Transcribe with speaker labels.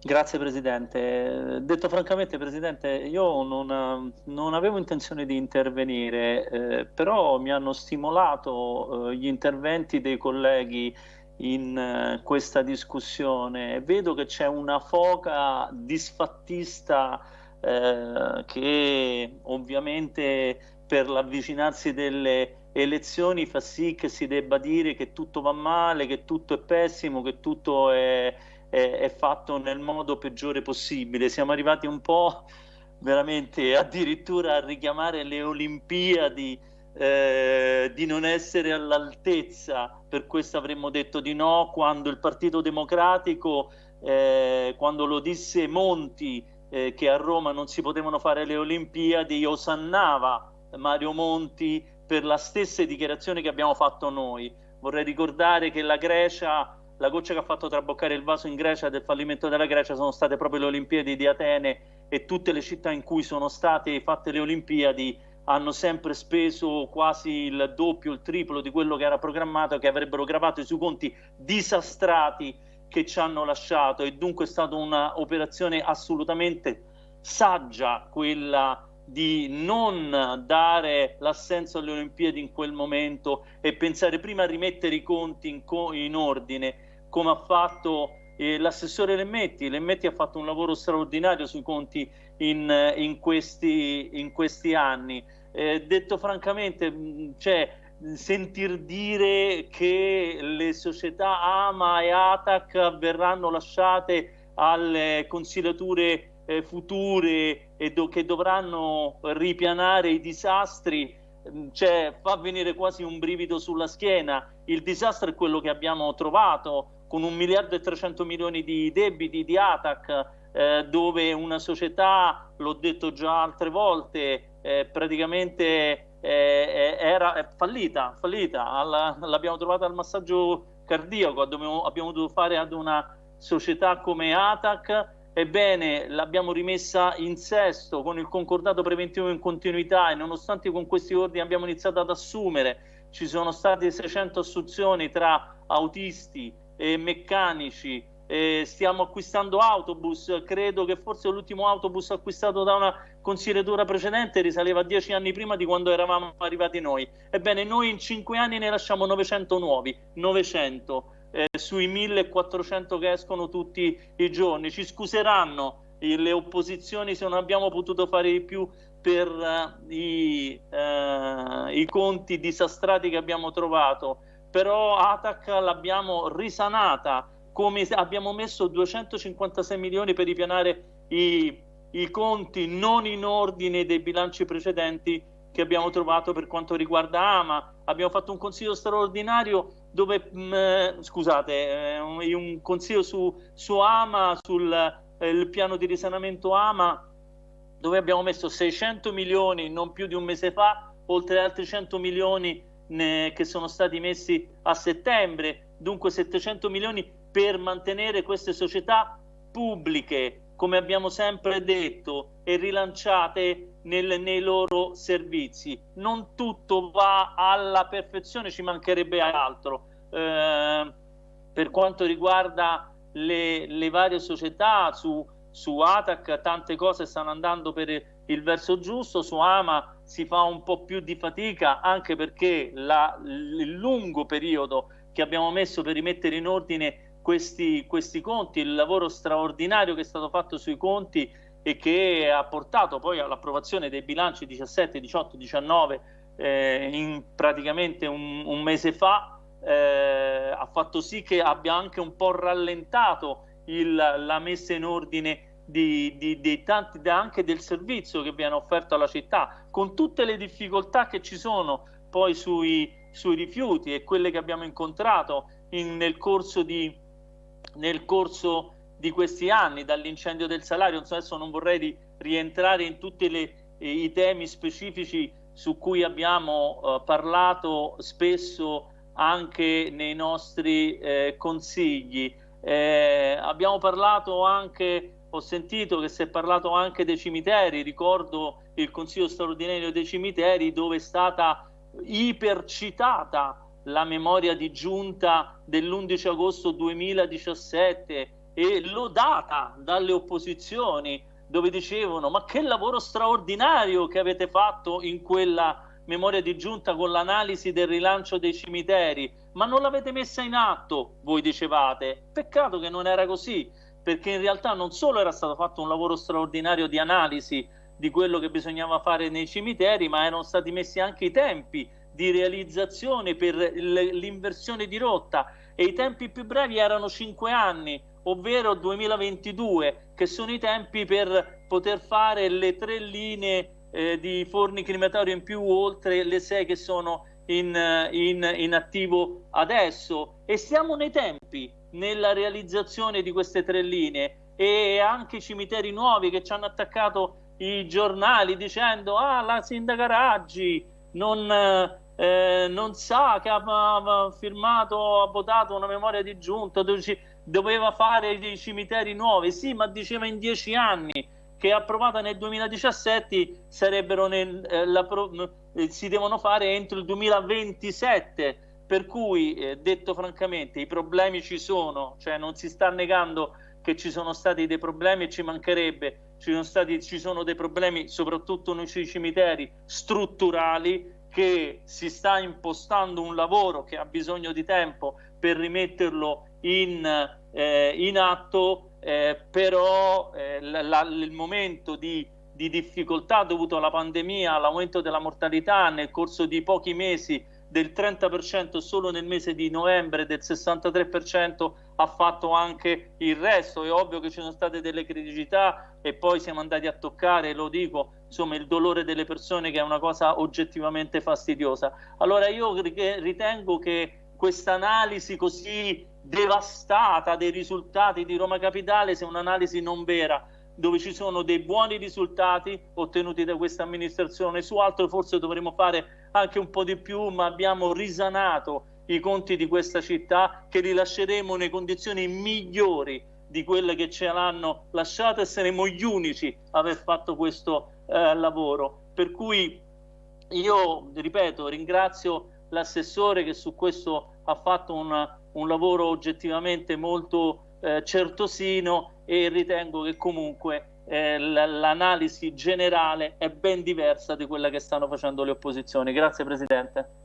Speaker 1: Grazie Presidente. Detto francamente Presidente, io non, non avevo intenzione di intervenire, eh, però mi hanno stimolato eh, gli interventi dei colleghi in eh, questa discussione. Vedo che c'è una foca disfattista eh, che ovviamente per l'avvicinarsi delle elezioni fa sì che si debba dire che tutto va male, che tutto è pessimo, che tutto è, è, è fatto nel modo peggiore possibile. Siamo arrivati un po' veramente addirittura a richiamare le Olimpiadi eh, di non essere all'altezza, per questo avremmo detto di no quando il Partito Democratico, eh, quando lo disse Monti, eh, che a Roma non si potevano fare le Olimpiadi, osannava Mario Monti per la stessa dichiarazione che abbiamo fatto noi. Vorrei ricordare che la Grecia, la goccia che ha fatto traboccare il vaso in Grecia del fallimento della Grecia sono state proprio le Olimpiadi di Atene e tutte le città in cui sono state fatte le Olimpiadi hanno sempre speso quasi il doppio, il triplo di quello che era programmato, che avrebbero gravato sui conti disastrati che ci hanno lasciato. E dunque è stata un'operazione assolutamente saggia quella di non dare l'assenso alle Olimpiadi in quel momento e pensare prima a rimettere i conti in, co in ordine come ha fatto eh, l'assessore Lemmetti. Lemmetti ha fatto un lavoro straordinario sui conti in, in, questi, in questi, anni. Eh, detto francamente, cioè, sentir dire che le società AMA e ATAC verranno lasciate alle consigliature eh, future e do che dovranno ripianare i disastri, mm, cioè, fa venire quasi un brivido sulla schiena. Il disastro è quello che abbiamo trovato con un miliardo e 300 milioni di debiti di ATAC, eh, dove una società, l'ho detto già altre volte, eh, praticamente eh, era fallita, fallita. l'abbiamo trovata al massaggio cardiaco, abbiamo, abbiamo dovuto fare ad una società come ATAC Ebbene, l'abbiamo rimessa in sesto con il concordato preventivo in continuità e nonostante con questi ordini abbiamo iniziato ad assumere, ci sono state 600 assunzioni tra autisti e meccanici, e stiamo acquistando autobus, credo che forse l'ultimo autobus acquistato da una consigliatura precedente risaleva a dieci anni prima di quando eravamo arrivati noi. Ebbene, noi in cinque anni ne lasciamo 900 nuovi, 900 eh, sui 1400 che escono tutti i giorni. Ci scuseranno le opposizioni se non abbiamo potuto fare di più per uh, i, uh, i, conti disastrati che abbiamo trovato, però Atac l'abbiamo risanata, come abbiamo messo 256 milioni per ripianare i, i conti non in ordine dei bilanci precedenti che abbiamo trovato per quanto riguarda Ama. Abbiamo fatto un consiglio straordinario dove, mh, mm, scusate, eh, un consiglio su, su Ama, sul eh, piano di risanamento Ama, dove abbiamo messo 600 milioni non più di un mese fa, oltre altri 100 milioni che sono stati messi a settembre, dunque 700 milioni per mantenere queste società pubbliche come abbiamo sempre detto, e rilanciate nel, nei loro servizi. Non tutto va alla perfezione, ci mancherebbe altro. Eh, per quanto riguarda le, le varie società, su, su ATAC tante cose stanno andando per il verso giusto, su AMA si fa un po' più di fatica anche perché la, il lungo periodo che abbiamo messo per rimettere in ordine questi, questi conti, il lavoro straordinario che è stato fatto sui conti e che ha portato poi all'approvazione dei bilanci 17, 18, 19 eh, in praticamente un, un mese fa, eh, ha fatto sì che abbia anche un po' rallentato il, la messa in ordine di, di, di tanti, anche del servizio che viene offerto alla città, con tutte le difficoltà che ci sono poi sui, sui rifiuti e quelle che abbiamo incontrato in, nel corso di, nel corso di questi anni, dall'incendio del salario, adesso non vorrei rientrare in tutti eh, i temi specifici su cui abbiamo eh, parlato spesso anche nei nostri eh, consigli. Eh, abbiamo parlato anche, ho sentito che si è parlato anche dei cimiteri, ricordo il Consiglio straordinario dei cimiteri dove è stata ipercitata la memoria di giunta dell'11 agosto 2017 e lodata dalle opposizioni dove dicevano ma che lavoro straordinario che avete fatto in quella memoria di giunta con l'analisi del rilancio dei cimiteri, ma non l'avete messa in atto, voi dicevate. Peccato che non era così, perché in realtà non solo era stato fatto un lavoro straordinario di analisi di quello che bisognava fare nei cimiteri, ma erano stati messi anche i tempi di realizzazione per l'inversione di rotta. E i tempi più brevi erano 5 anni, ovvero 2022, che sono i tempi per poter fare le tre linee eh, di forni crematori in più oltre le sei che sono in, in, in attivo adesso. E siamo nei tempi nella realizzazione di queste tre linee. E anche i cimiteri nuovi che ci hanno attaccato i giornali dicendo ah la sindaca Raggi non, eh, non sa che ha, ha, firmato, ha votato una memoria di giunta doveva fare dei cimiteri nuovi. Sì ma diceva in dieci anni che approvata nel 2017 sarebbero nel, eh, la, eh, si devono fare entro il 2027 per cui eh, detto francamente i problemi ci sono cioè non si sta negando che ci sono stati dei problemi e ci mancherebbe ci sono, stati, ci sono dei problemi soprattutto nei cimiteri strutturali che si sta impostando un lavoro che ha bisogno di tempo per rimetterlo in, eh, in atto eh, però eh, la, la, il momento di, di, difficoltà dovuto alla pandemia, all'aumento della mortalità nel corso di pochi mesi del 30% solo nel mese di novembre, del 63% ha fatto anche il resto. È ovvio che ci sono state delle criticità e poi siamo andati a toccare, lo dico, insomma, il dolore delle persone che è una cosa oggettivamente fastidiosa. Allora io ritengo che questa analisi così devastata dei risultati di Roma Capitale sia un'analisi non vera, dove ci sono dei buoni risultati ottenuti da questa amministrazione, su altro forse dovremmo fare anche un po' di più, ma abbiamo risanato i conti di questa città che li lasceremo nelle condizioni migliori di quelle che ce l'hanno lasciato e saremo gli unici a aver fatto questo eh, lavoro. Per cui io, ripeto, ringrazio l'assessore che su questo ha fatto una, un lavoro oggettivamente molto eh, certosino e ritengo che comunque eh, l'analisi generale è ben diversa di quella che stanno facendo le opposizioni. Grazie Presidente.